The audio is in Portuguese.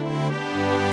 Música